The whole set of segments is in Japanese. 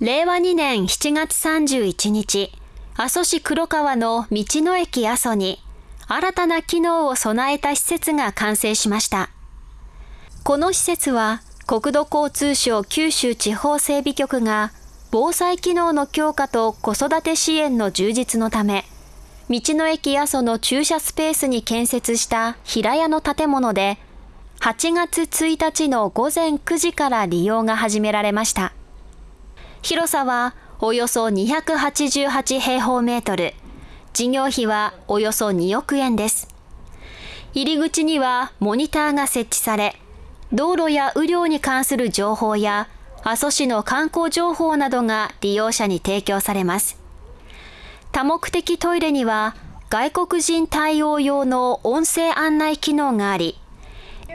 令和2年7月31日、阿蘇市黒川の道の駅阿蘇に新たな機能を備えた施設が完成しました。この施設は国土交通省九州地方整備局が防災機能の強化と子育て支援の充実のため、道の駅阿蘇の駐車スペースに建設した平屋の建物で、8月1日の午前9時から利用が始められました。広さはおよそ288平方メートル、事業費はおよそ2億円です。入り口にはモニターが設置され、道路や雨量に関する情報や阿蘇市の観光情報などが利用者に提供されます。多目的トイレには外国人対応用の音声案内機能があり、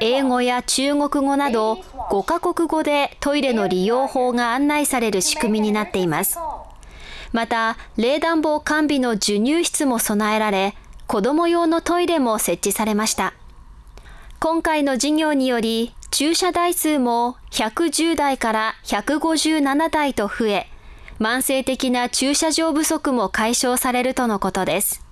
英語や中国語など5カ国語でトイレの利用法が案内される仕組みになっています。また、冷暖房完備の授乳室も備えられ、子供用のトイレも設置されました。今回の事業により、駐車台数も110台から157台と増え、慢性的な駐車場不足も解消されるとのことです。